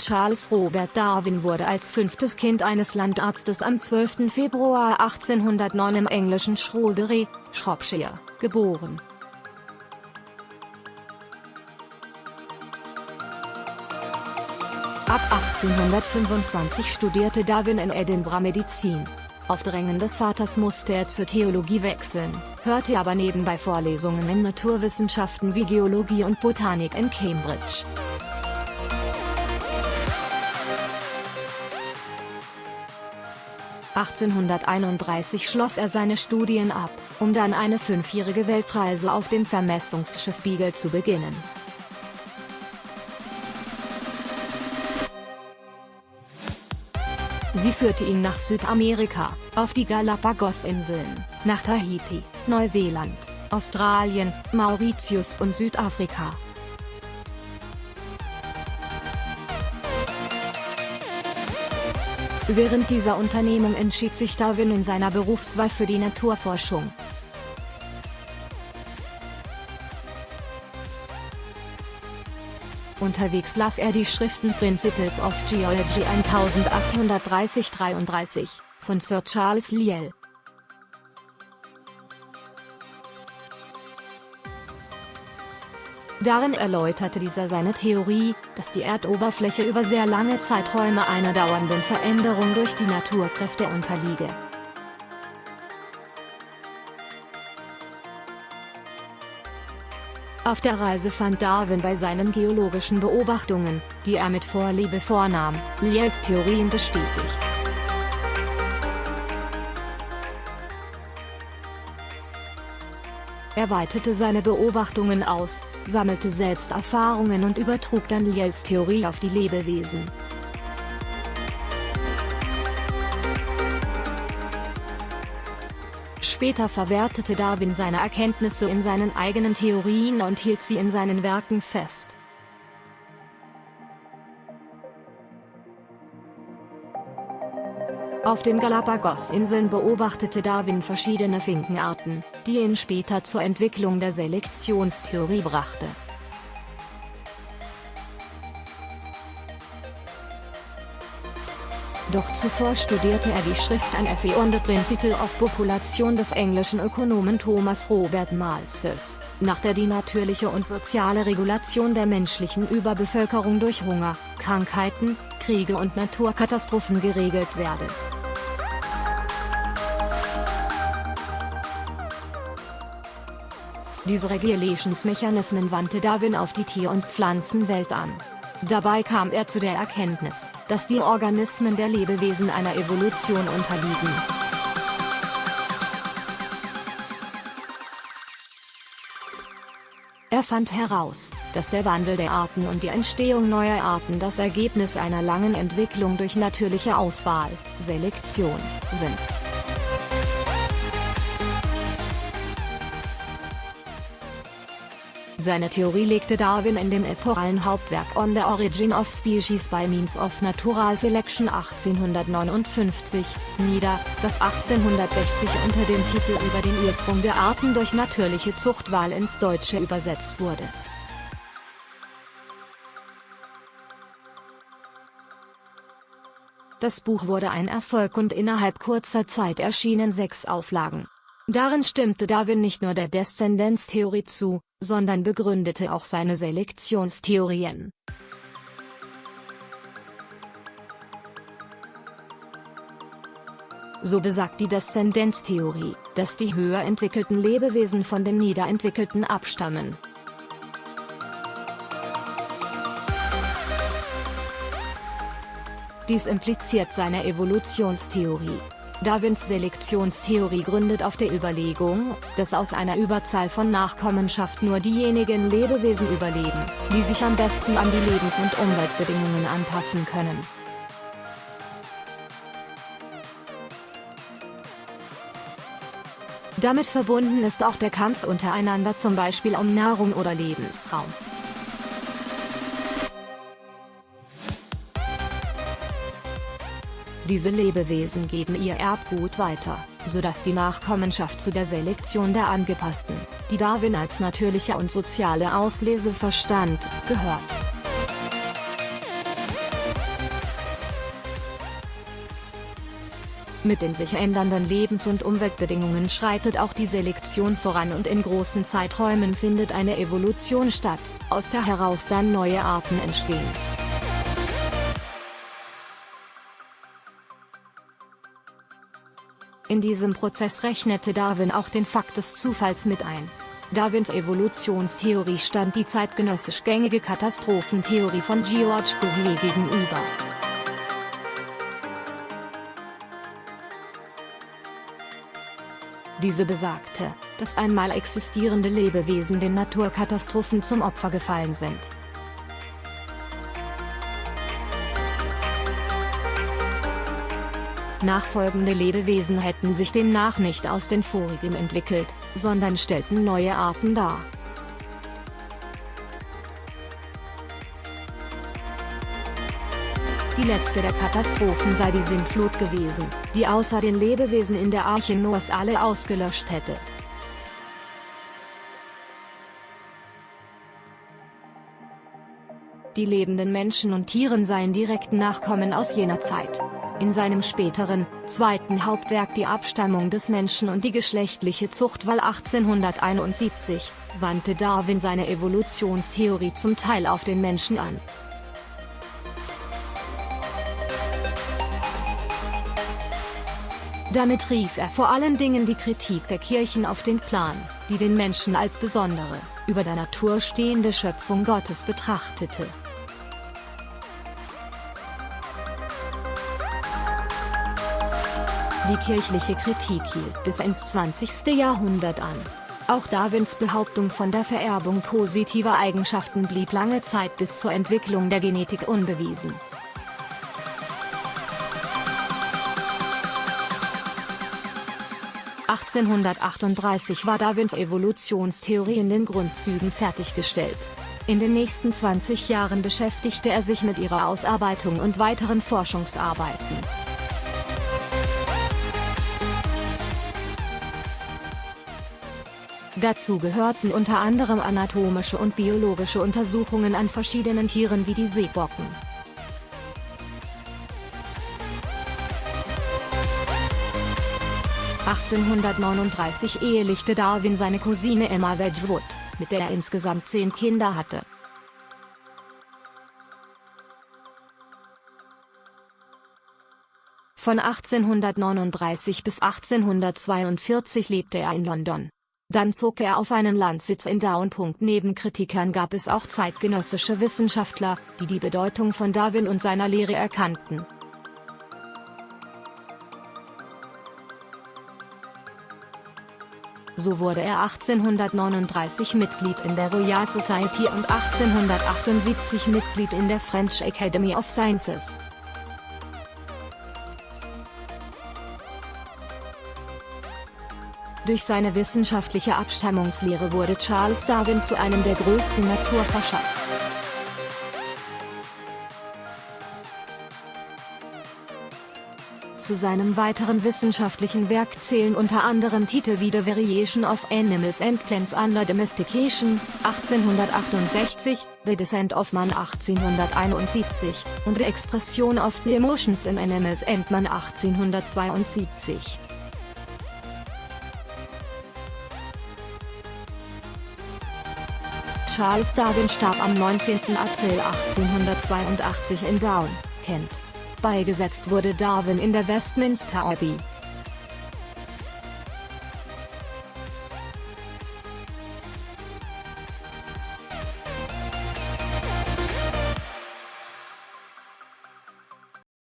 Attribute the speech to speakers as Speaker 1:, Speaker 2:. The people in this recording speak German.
Speaker 1: Charles Robert Darwin wurde als fünftes Kind eines Landarztes am 12. Februar 1809 im englischen Shrewsbury, Shropshire, geboren. Ab 1825 studierte Darwin in Edinburgh Medizin. Auf Drängen des Vaters musste er zur Theologie wechseln, hörte aber nebenbei Vorlesungen in Naturwissenschaften wie Geologie und Botanik in Cambridge. 1831 schloss er seine Studien ab, um dann eine fünfjährige Weltreise auf dem Vermessungsschiff Beagle zu beginnen. Sie führte ihn nach Südamerika, auf die Galapagos-Inseln, nach Tahiti, Neuseeland, Australien, Mauritius und Südafrika. Während dieser Unternehmung entschied sich Darwin in seiner Berufswahl für die Naturforschung. Unterwegs las er die Schriften Principles of Geology 1830-33 von Sir Charles Lyell. Darin erläuterte dieser seine Theorie, dass die Erdoberfläche über sehr lange Zeiträume einer dauernden Veränderung durch die Naturkräfte unterliege. Auf der Reise fand Darwin bei seinen geologischen Beobachtungen, die er mit Vorliebe vornahm, Lyells Theorien bestätigt. Er weitete seine Beobachtungen aus, sammelte selbst Erfahrungen und übertrug dann Lyells Theorie auf die Lebewesen. Später verwertete Darwin seine Erkenntnisse in seinen eigenen Theorien und hielt sie in seinen Werken fest. Auf den Galapagos-Inseln beobachtete Darwin verschiedene Finkenarten, die ihn später zur Entwicklung der Selektionstheorie brachte. Doch zuvor studierte er die Schrift An Essay on the Principle of Population des englischen Ökonomen Thomas Robert Malthus, nach der die natürliche und soziale Regulation der menschlichen Überbevölkerung durch Hunger, Krankheiten, Kriege und Naturkatastrophen geregelt werde. Diese Regulationsmechanismen wandte Darwin auf die Tier- und Pflanzenwelt an. Dabei kam er zu der Erkenntnis, dass die Organismen der Lebewesen einer Evolution unterliegen. Er fand heraus, dass der Wandel der Arten und die Entstehung neuer Arten das Ergebnis einer langen Entwicklung durch natürliche Auswahl, Selektion, sind. Seine Theorie legte Darwin in dem epochalen Hauptwerk On the Origin of Species by Means of Natural Selection 1859, nieder, das 1860 unter dem Titel Über den Ursprung der Arten durch natürliche Zuchtwahl ins Deutsche übersetzt wurde. Das Buch wurde ein Erfolg und innerhalb kurzer Zeit erschienen sechs Auflagen. Darin stimmte Darwin nicht nur der Deszendenztheorie zu, sondern begründete auch seine Selektionstheorien. So besagt die Deszendenztheorie, dass die höher entwickelten Lebewesen von den niederentwickelten abstammen. Dies impliziert seine Evolutionstheorie. Darwins Selektionstheorie gründet auf der Überlegung, dass aus einer Überzahl von Nachkommenschaft nur diejenigen Lebewesen überleben, die sich am besten an die Lebens- und Umweltbedingungen anpassen können. Damit verbunden ist auch der Kampf untereinander zum Beispiel um Nahrung oder Lebensraum. Diese Lebewesen geben ihr Erbgut weiter, sodass die Nachkommenschaft zu der Selektion der Angepassten, die Darwin als natürliche und soziale Auslese verstand, gehört. Mit den sich ändernden Lebens- und Umweltbedingungen schreitet auch die Selektion voran und in großen Zeiträumen findet eine Evolution statt, aus der heraus dann neue Arten entstehen. In diesem Prozess rechnete Darwin auch den Fakt des Zufalls mit ein. Darwins Evolutionstheorie stand die zeitgenössisch gängige Katastrophentheorie von George Cuvier gegenüber. Diese besagte, dass einmal existierende Lebewesen den Naturkatastrophen zum Opfer gefallen sind. Nachfolgende Lebewesen hätten sich demnach nicht aus den vorigen entwickelt, sondern stellten neue Arten dar. Die letzte der Katastrophen sei die Sintflut gewesen, die außer den Lebewesen in der Arche Noahs alle ausgelöscht hätte. Die lebenden Menschen und Tieren seien direkten Nachkommen aus jener Zeit. In seinem späteren, zweiten Hauptwerk Die Abstammung des Menschen und die geschlechtliche Zuchtwahl 1871, wandte Darwin seine Evolutionstheorie zum Teil auf den Menschen an. Damit rief er vor allen Dingen die Kritik der Kirchen auf den Plan, die den Menschen als besondere, über der Natur stehende Schöpfung Gottes betrachtete. Die kirchliche Kritik hielt bis ins 20. Jahrhundert an. Auch Darwins Behauptung von der Vererbung positiver Eigenschaften blieb lange Zeit bis zur Entwicklung der Genetik unbewiesen. (1838) war Darwins Evolutionstheorie in den Grundzügen fertiggestellt. In den nächsten 20 Jahren beschäftigte er sich mit ihrer Ausarbeitung und weiteren Forschungsarbeiten. Dazu gehörten unter anderem anatomische und biologische Untersuchungen an verschiedenen Tieren wie die Seebocken. (1839) ehelichte Darwin seine Cousine Emma Wedgwood, mit der er insgesamt zehn Kinder hatte. Von 1839 bis 1842 lebte er in London. Dann zog er auf einen Landsitz in Down. Neben Kritikern gab es auch zeitgenössische Wissenschaftler, die die Bedeutung von Darwin und seiner Lehre erkannten. So wurde er 1839 Mitglied in der Royal Society und 1878 Mitglied in der French Academy of Sciences. Durch seine wissenschaftliche Abstammungslehre wurde Charles Darwin zu einem der größten Naturforscher. Zu seinem weiteren wissenschaftlichen Werk zählen unter anderem Titel wie The Variation of Animals and Plants Under Domestication, 1868, The Descent of Man 1871, und The Expression of the Emotions in Animals and Man 1872. Charles Darwin starb am 19. April 1882 in Down, Kent. Beigesetzt wurde Darwin in der Westminster Abbey,